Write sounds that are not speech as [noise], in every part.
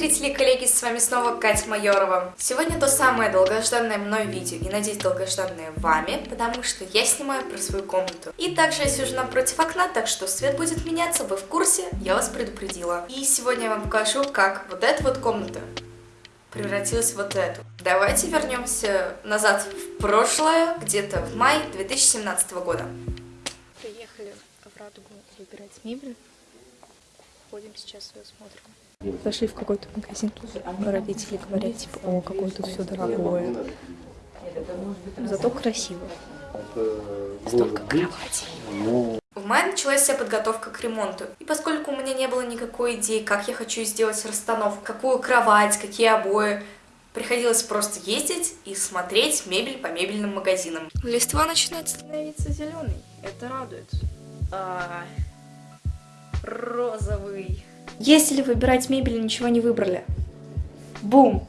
зрители и коллеги, с вами снова Катя Майорова. Сегодня то самое долгожданное мной видео, и надеюсь долгожданное вами, потому что я снимаю про свою комнату. И также я сижу напротив окна, так что свет будет меняться, вы в курсе, я вас предупредила. И сегодня я вам покажу, как вот эта вот комната превратилась в вот эту. Давайте вернемся назад в прошлое, где-то в мае 2017 года. Приехали в Радугу выбирать мебель. Ходим сейчас ее смотрим. Зашли в какой-то магазин, тут родители говорят, типа, о, какое тут все дорогое. Зато красиво. Столько кроватей. В мае началась вся подготовка к ремонту. И поскольку у меня не было никакой идеи, как я хочу сделать расстановку, какую кровать, какие обои, приходилось просто ездить и смотреть мебель по мебельным магазинам. Листва начинает становиться зеленой. Это радует. А, розовый. Если выбирать мебель ничего не выбрали. Бум!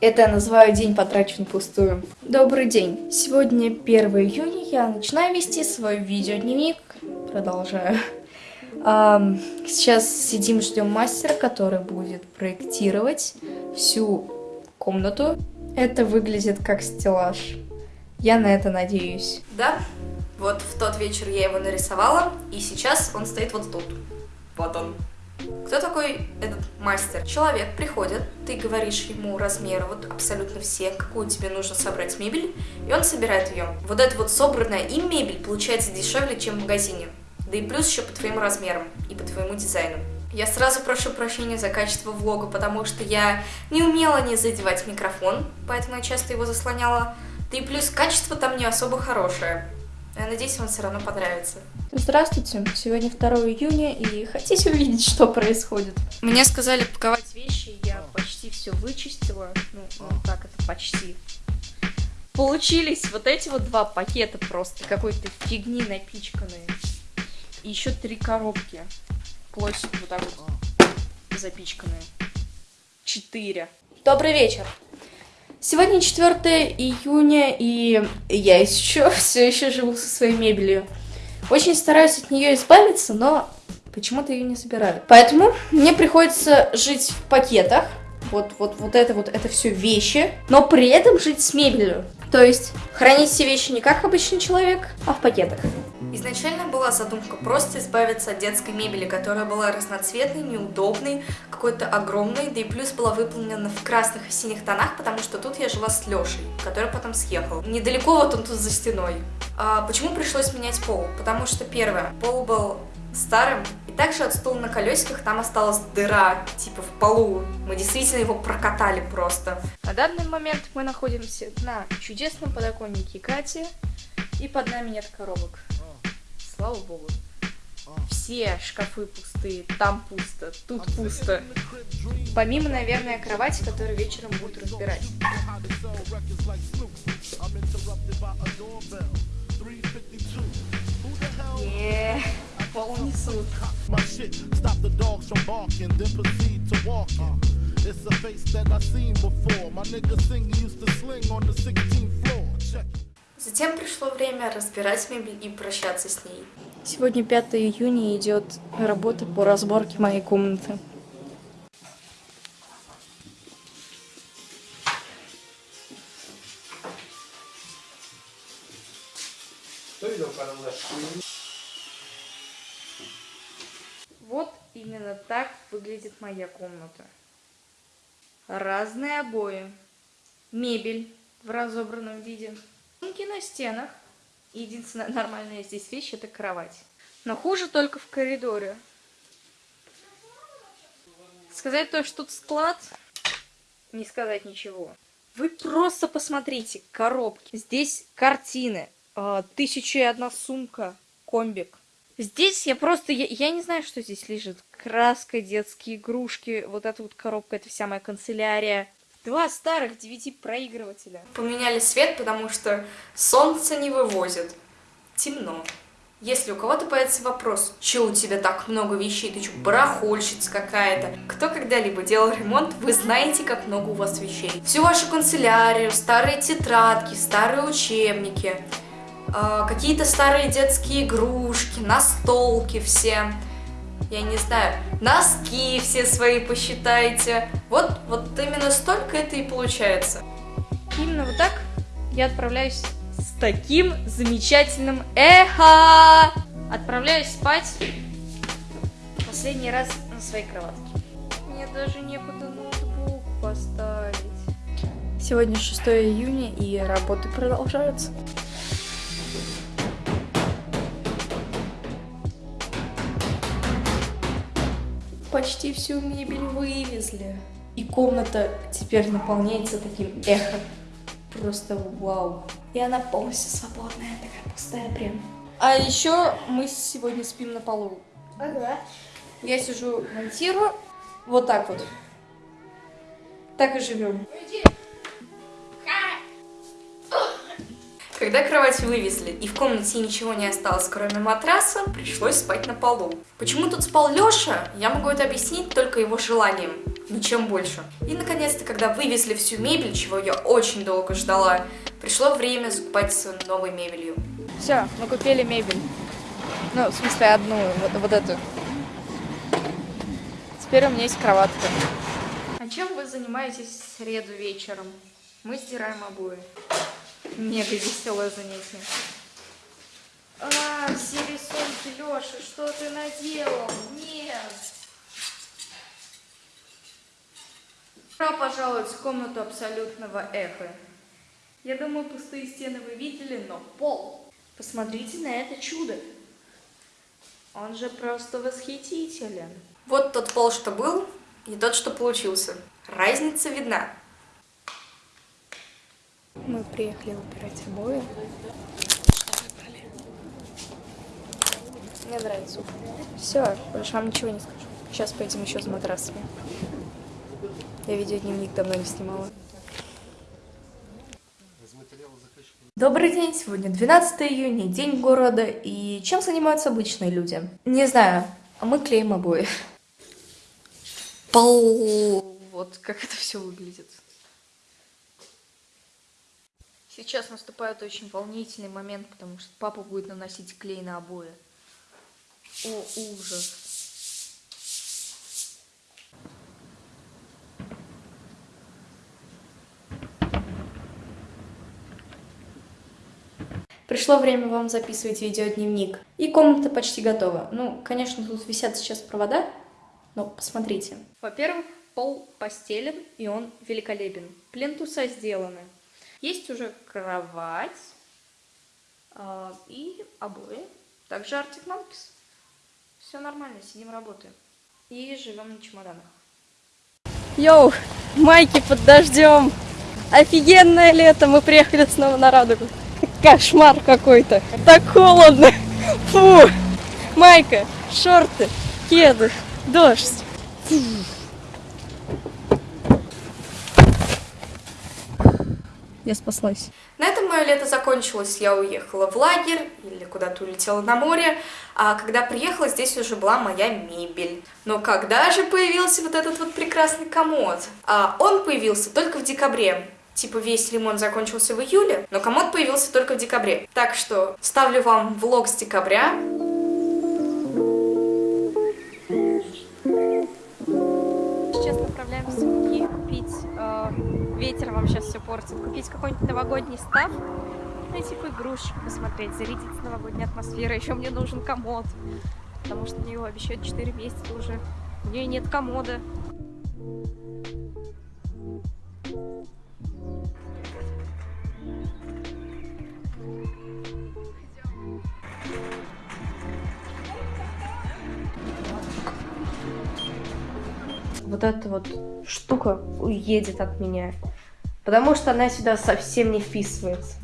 Это я называю день потрачен пустую. Добрый день. Сегодня 1 июня. Я начинаю вести свой видеодневник. Продолжаю. Сейчас сидим, ждем мастера, который будет проектировать всю комнату. Это выглядит как стеллаж. Я на это надеюсь. Да, вот в тот вечер я его нарисовала, и сейчас он стоит вот тут. Вот он. Кто такой этот мастер? Человек приходит, ты говоришь ему размеры, вот абсолютно все, какую тебе нужно собрать мебель, и он собирает ее. Вот эта вот собранная им мебель получается дешевле, чем в магазине. Да и плюс еще по твоим размерам и по твоему дизайну. Я сразу прошу прощения за качество влога, потому что я не умела не задевать микрофон, поэтому я часто его заслоняла. Да и плюс качество там не особо хорошее. Я надеюсь, вам все равно понравится. Здравствуйте, сегодня 2 июня, и хотите увидеть, что происходит? Мне сказали паковать вещи, я почти все вычистила. Ну, ну как это почти? Получились вот эти вот два пакета просто какой-то фигни напичканные. И еще три коробки. Плоть вот так вот запичканные. Четыре. Добрый вечер. Сегодня 4 июня, и я еще [laughs] все еще живу со своей мебелью. Очень стараюсь от нее избавиться, но почему-то ее не собираю. Поэтому мне приходится жить в пакетах. Вот, вот, вот это вот, это все вещи, но при этом жить с мебелью. То есть хранить все вещи не как обычный человек, а в пакетах. Изначально была задумка просто избавиться от детской мебели, которая была разноцветной, неудобной, какой-то огромной, да и плюс была выполнена в красных и синих тонах, потому что тут я жила с Лешей, который потом съехал. Недалеко вот он тут за стеной. А почему пришлось менять пол? Потому что первое, пол был старым, и также от стула на колесиках там осталась дыра, типа в полу. Мы действительно его прокатали просто. На данный момент мы находимся на чудесном подоконнике Кати, и под нами нет коробок слава богу. Все шкафы пустые, там пусто, тут пусто. Помимо, наверное, кровати, которую вечером будут разбирать. Yeah, 16th floor. Затем пришло время разбирать мебель и прощаться с ней. Сегодня 5 июня идет работа по разборке моей комнаты. Вот именно так выглядит моя комната. Разные обои, мебель в разобранном виде. Рисунки на стенах. Единственная [laughs] нормальная здесь вещь это кровать. Но хуже только в коридоре. Сказать то, что тут склад, не сказать ничего. Вы просто посмотрите коробки. Здесь картины. А, тысяча и одна сумка. Комбик. Здесь я просто, я, я не знаю, что здесь лежит. Краска, детские игрушки, вот эта вот коробка, это вся моя канцелярия. Два старых DVD проигрывателя. Поменяли свет, потому что солнце не вывозит. Темно. Если у кого-то появится вопрос, что у тебя так много вещей, ты что, барахольщица какая-то? Кто когда-либо делал ремонт, вы знаете, как много у вас вещей. Всю вашу канцелярию, старые тетрадки, старые учебники, э, какие-то старые детские игрушки, настолки все. Я не знаю, носки все свои посчитайте. Вот, вот именно столько это и получается. Именно вот так я отправляюсь с таким замечательным эхо. Отправляюсь спать последний раз на своей кроватке. Мне даже некуда ноутбук поставить. Сегодня 6 июня и работы продолжаются. Почти всю мебель вывезли. И комната теперь наполняется таким эхо. Просто вау. И она полностью свободная, такая пустая прям. А еще мы сегодня спим на полу. Ага. Я сижу, монтирую. Вот так вот. Так и живем. Когда кровать вывезли и в комнате ничего не осталось, кроме матраса, пришлось спать на полу. Почему тут спал Лёша, я могу это объяснить только его желанием, ничем больше. И наконец-то, когда вывезли всю мебель, чего я очень долго ждала, пришло время закупать новой мебелью. Все, мы купили мебель. Ну, в смысле, одну, вот, вот эту. Теперь у меня есть кроватка. А чем вы занимаетесь в среду вечером? Мы стираем обои. Мега веселое занятие. А, все рисунки, Леша, что ты наделал? Нет! Добро пожаловать в комнату абсолютного эха. Я думаю, пустые стены вы видели, но пол. Посмотрите на это чудо. Он же просто восхитителен. Вот тот пол, что был, и тот, что получился. Разница видна. Мы приехали выбирать обои. Мне нравится. Все, больше вам ничего не скажу. Сейчас пойдем еще с матрасами. Я видеодневник давно не снимала. Добрый день, сегодня 12 июня, день города, и чем занимаются обычные люди? Не знаю, а мы клеим обои. Пол. Вот как это все выглядит. Сейчас наступает очень волнительный момент, потому что папа будет наносить клей на обои. О, ужас. Пришло время вам записывать видеодневник. И комната почти готова. Ну, конечно, тут висят сейчас провода, но посмотрите. Во-первых, пол постелен, и он великолепен. Плинтуса сделаны. Есть уже кровать э, и обои. Также Arctic Monkeys. Все нормально, сидим, работаем. И живем на чемоданах. Йоу, майки под дождем. Офигенное лето, мы приехали снова на Радугу. Кошмар какой-то. Так холодно. Фу. Майка, шорты, кеды, дождь. Фу. Я спаслась. На этом мое лето закончилось, я уехала в лагерь или куда-то улетела на море, а когда приехала, здесь уже была моя мебель. Но когда же появился вот этот вот прекрасный комод? А он появился только в декабре. Типа весь ремонт закончился в июле, но комод появился только в декабре. Так что ставлю вам влог с декабря. Ветер вам сейчас все портит. Купить какой-нибудь новогодний став, найти какую игрушечку посмотреть, зарядиться новогодней атмосферой. Еще мне нужен комод, потому что мне его обещают 4 месяца уже. У нее нет комода. вот эта вот штука уедет от меня. Потому что она сюда совсем не вписывается.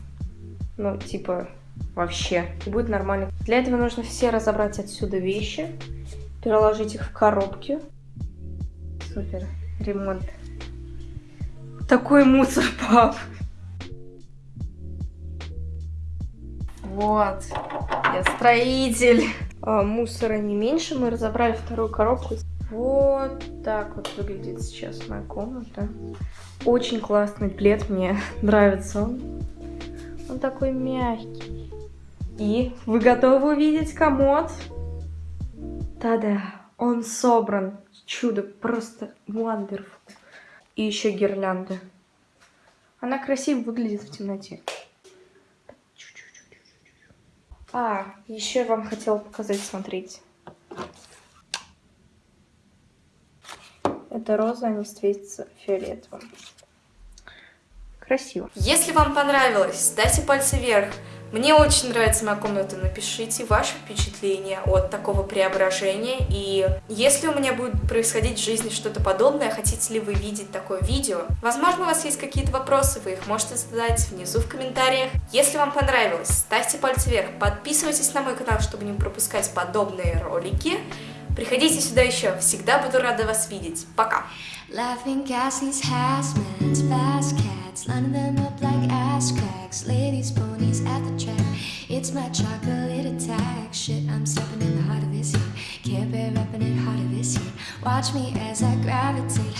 Ну, типа, вообще. И будет нормально. Для этого нужно все разобрать отсюда вещи. Переложить их в коробки. Супер. Ремонт. Такой мусор, [laughs] пап. Вот. Я строитель. А, мусора не меньше. Мы разобрали вторую коробку. Вот так вот выглядит сейчас моя комната. Очень классный плед, мне [laughs] нравится он. Он такой мягкий. И вы готовы увидеть комод? Та-да! Он собран. Чудо. Просто wonderful. И еще гирлянда. Она красиво выглядит в темноте. А, еще я вам хотела показать, смотрите. Это роза, они светятся фиолетовым. Красиво. Если вам понравилось, ставьте пальцы вверх. Мне очень нравится моя комната. Напишите ваши впечатления от такого преображения. И если у меня будет происходить в жизни что-то подобное, хотите ли вы видеть такое видео? Возможно, у вас есть какие-то вопросы, вы их можете задать внизу в комментариях. Если вам понравилось, ставьте пальцы вверх, подписывайтесь на мой канал, чтобы не пропускать подобные ролики. Приходите сюда еще, всегда буду рада вас видеть. Пока! Laughing gas, these hazmats, fast cats, lining them up like ass cracks, ladies, ponies at the track. It's my chocolate attack. Shit, I'm stepping in the heart of this heat. Can't bear repping it harder this heat. Watch me as I gravitate.